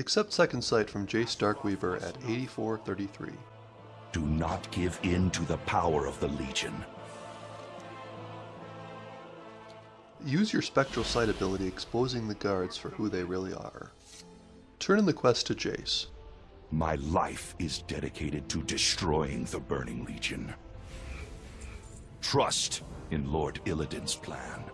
Accept Second Sight from Jace Darkweaver at 8433. Do not give in to the power of the Legion. Use your Spectral Sight ability exposing the guards for who they really are. Turn in the quest to Jace. My life is dedicated to destroying the Burning Legion. Trust in Lord Illidan's plan.